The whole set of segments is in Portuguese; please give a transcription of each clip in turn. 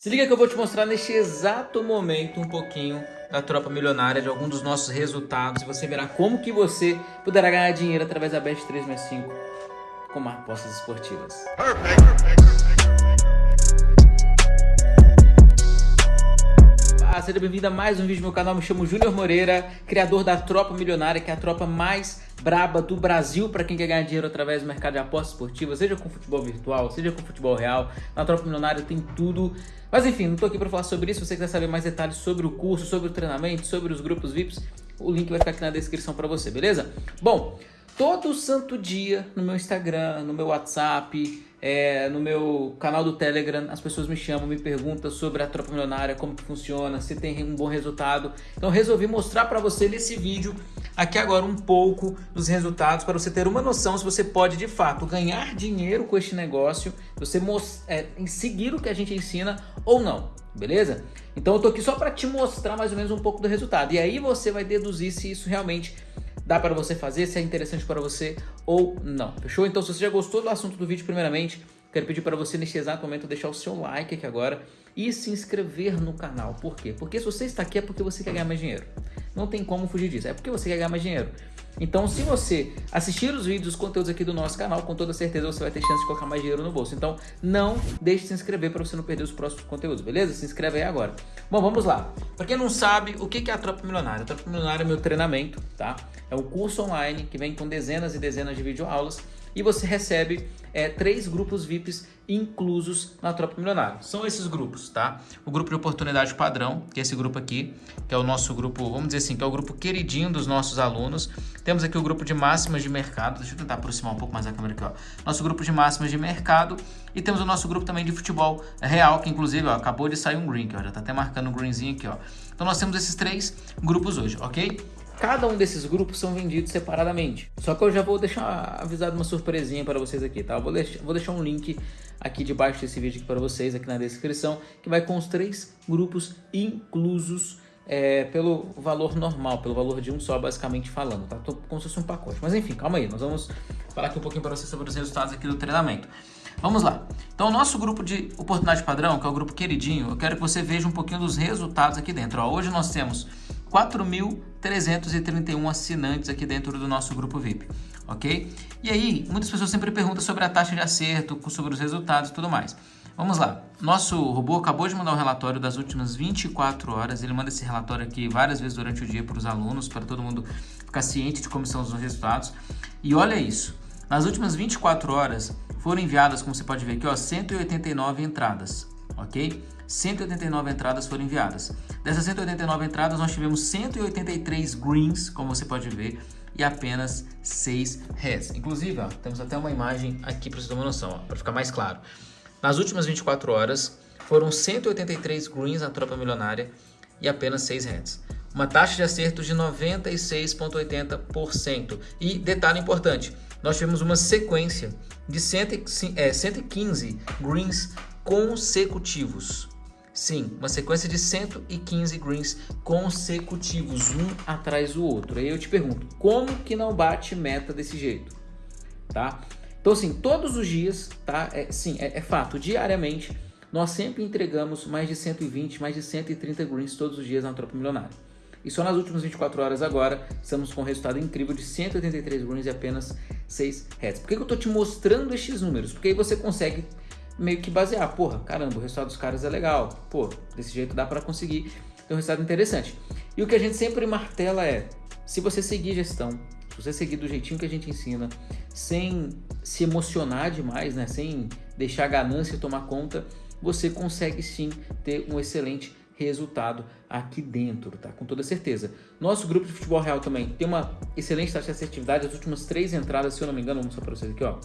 Se liga que eu vou te mostrar neste exato momento um pouquinho da tropa milionária, de algum dos nossos resultados. E você verá como que você poderá ganhar dinheiro através da Bet 365 com apostas esportivas. Perfect, Ah, seja bem-vindo a mais um vídeo do meu canal. Me chamo Júnior Moreira, criador da Tropa Milionária, que é a tropa mais braba do Brasil para quem quer ganhar dinheiro através do mercado de apostas esportivas, seja com futebol virtual, seja com futebol real. Na Tropa Milionária tem tudo. Mas enfim, não estou aqui para falar sobre isso. Se você quiser saber mais detalhes sobre o curso, sobre o treinamento, sobre os grupos VIPs, o link vai ficar aqui na descrição para você, beleza? Bom, todo santo dia no meu Instagram, no meu WhatsApp, é, no meu canal do Telegram, as pessoas me chamam, me perguntam sobre a tropa milionária, como que funciona, se tem um bom resultado. Então resolvi mostrar para você nesse vídeo aqui agora um pouco dos resultados para você ter uma noção se você pode de fato ganhar dinheiro com este negócio, você é, seguir o que a gente ensina ou não, beleza? Então eu tô aqui só para te mostrar mais ou menos um pouco do resultado e aí você vai deduzir se isso realmente dá para você fazer, se é interessante para você ou não. Fechou? Então se você já gostou do assunto do vídeo primeiramente, quero pedir para você neste exato momento deixar o seu like aqui agora e se inscrever no canal. Por quê? Porque se você está aqui é porque você quer ganhar mais dinheiro. Não tem como fugir disso, é porque você quer ganhar mais dinheiro. Então, se você assistir os vídeos, os conteúdos aqui do nosso canal, com toda certeza você vai ter chance de colocar mais dinheiro no bolso. Então, não deixe de se inscrever para você não perder os próximos conteúdos, beleza? Se inscreve aí agora. Bom, vamos lá. Para quem não sabe, o que é a Tropa Milionária? A Tropa Milionária é meu treinamento, tá? É um curso online que vem com dezenas e dezenas de videoaulas e você recebe é, três grupos VIPs inclusos na Tropa Milionária. São esses grupos, tá? O grupo de oportunidade padrão, que é esse grupo aqui, que é o nosso grupo, vamos dizer assim, que é o grupo queridinho dos nossos alunos. Temos aqui o grupo de máximas de mercado, deixa eu tentar aproximar um pouco mais a câmera aqui, ó. Nosso grupo de máximas de mercado e temos o nosso grupo também de futebol real, que inclusive, ó, acabou de sair um green, que ó, já tá até marcando um greenzinho aqui, ó. Então nós temos esses três grupos hoje, ok? Cada um desses grupos são vendidos separadamente. Só que eu já vou deixar avisado uma surpresinha para vocês aqui, tá? Eu vou, deixar, vou deixar um link aqui debaixo desse vídeo para vocês, aqui na descrição, que vai com os três grupos inclusos é, pelo valor normal, pelo valor de um só, basicamente falando, tá? Tô como se fosse um pacote. Mas enfim, calma aí, nós vamos falar aqui um pouquinho para vocês sobre os resultados aqui do treinamento. Vamos lá. Então, o nosso grupo de oportunidade padrão, que é o grupo queridinho, eu quero que você veja um pouquinho dos resultados aqui dentro. Ó, hoje nós temos 4.331 assinantes aqui dentro do nosso grupo VIP, ok? E aí, muitas pessoas sempre perguntam sobre a taxa de acerto, sobre os resultados e tudo mais. Vamos lá, nosso robô acabou de mandar um relatório das últimas 24 horas, ele manda esse relatório aqui várias vezes durante o dia para os alunos, para todo mundo ficar ciente de como são os resultados. E olha isso, nas últimas 24 horas foram enviadas, como você pode ver aqui, ó, 189 entradas, ok? 189 entradas foram enviadas. Dessas 189 entradas, nós tivemos 183 greens, como você pode ver, e apenas 6 reds. Inclusive, ó, temos até uma imagem aqui para você ter uma noção, para ficar mais claro. Nas últimas 24 horas, foram 183 greens na tropa milionária e apenas 6 reds. Uma taxa de acerto de 96,80%. E detalhe importante, nós tivemos uma sequência de 115 é, greens consecutivos. Sim, uma sequência de 115 greens consecutivos, um atrás do outro. Aí eu te pergunto, como que não bate meta desse jeito? Tá? Então assim, todos os dias, tá? É, sim, é, é fato, diariamente, nós sempre entregamos mais de 120, mais de 130 greens todos os dias na Tropa Milionária. E só nas últimas 24 horas agora, estamos com um resultado incrível de 183 greens e apenas 6 heads. Por que, que eu estou te mostrando estes números? Porque aí você consegue meio que basear, porra, caramba, o resultado dos caras é legal, pô, desse jeito dá para conseguir ter um resultado interessante. E o que a gente sempre martela é, se você seguir gestão, se você seguir do jeitinho que a gente ensina, sem se emocionar demais, né, sem deixar a ganância tomar conta, você consegue sim ter um excelente resultado aqui dentro, tá? Com toda certeza. Nosso grupo de futebol real também tem uma excelente taxa de assertividade. As últimas três entradas, se eu não me engano, vamos mostrar para vocês aqui, ó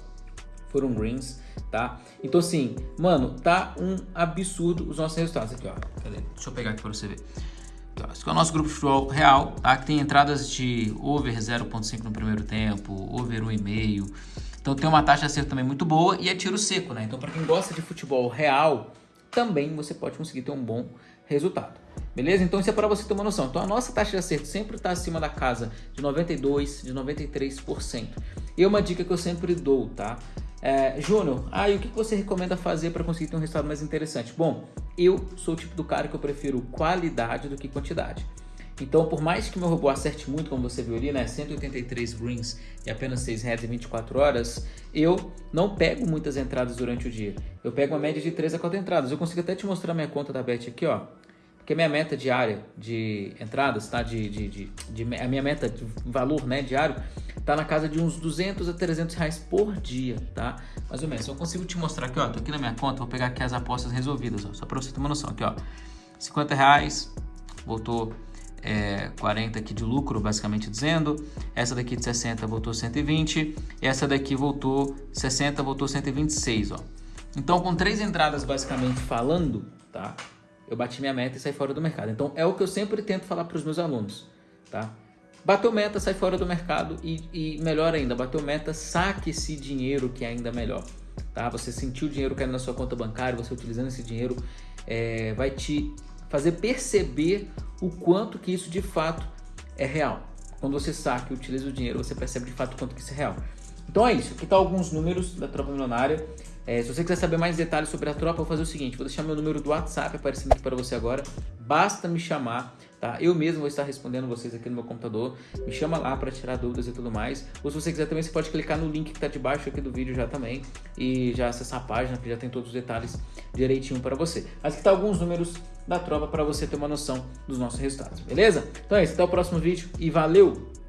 foram greens, tá? Então assim, mano, tá um absurdo os nossos resultados aqui, ó. Cadê? Deixa eu pegar aqui para você ver. Ó. Esse é o nosso grupo de futebol real, tá? Que tem entradas de over 0.5 no primeiro tempo, over 1,5. Então tem uma taxa de acerto também muito boa e é tiro seco, né? Então para quem gosta de futebol real, também você pode conseguir ter um bom resultado. Beleza? Então isso é para você ter uma noção. Então a nossa taxa de acerto sempre está acima da casa de 92%, de 93%. E uma dica que eu sempre dou, tá? É, Júnior, ah, e o que você recomenda fazer para conseguir ter um resultado mais interessante? Bom, eu sou o tipo do cara que eu prefiro qualidade do que quantidade. Então, por mais que meu robô acerte muito, como você viu ali, né, 183 greens e apenas 6 heads em 24 horas, eu não pego muitas entradas durante o dia. Eu pego uma média de 3 a 4 entradas. Eu consigo até te mostrar minha conta da Bet aqui, ó. Porque minha meta diária de entradas, tá? De, de, de, de, a minha meta de valor né, diário tá na casa de uns 200 a 300 reais por dia, tá? Mais ou menos. Eu consigo te mostrar aqui, ó. Tô aqui na minha conta, vou pegar aqui as apostas resolvidas, ó. Só pra você ter uma noção aqui, ó. 50 reais, voltou é, 40 aqui de lucro, basicamente dizendo. Essa daqui de 60 voltou 120. Essa daqui voltou 60, voltou 126, ó. Então, com três entradas basicamente falando, tá? Eu bati minha meta e saí fora do mercado. Então, é o que eu sempre tento falar para os meus alunos, tá? Bateu meta, sai fora do mercado e, e melhor ainda, bateu meta, saque esse dinheiro que é ainda melhor, tá? Você sentiu o dinheiro caindo na sua conta bancária, você utilizando esse dinheiro é, vai te fazer perceber o quanto que isso de fato é real. Quando você saca e utiliza o dinheiro, você percebe de fato o quanto que isso é real. Então é isso, aqui tá alguns números da tropa milionária. É, se você quiser saber mais detalhes sobre a tropa, vou fazer o seguinte, vou deixar meu número do WhatsApp aparecendo aqui para você agora. Basta me chamar, tá? Eu mesmo vou estar respondendo vocês aqui no meu computador. Me chama lá para tirar dúvidas e tudo mais. Ou se você quiser também, você pode clicar no link que está debaixo aqui do vídeo já também e já acessar a página que já tem todos os detalhes direitinho para você. Aqui tá alguns números da tropa para você ter uma noção dos nossos resultados, beleza? Então é isso, até o próximo vídeo e valeu!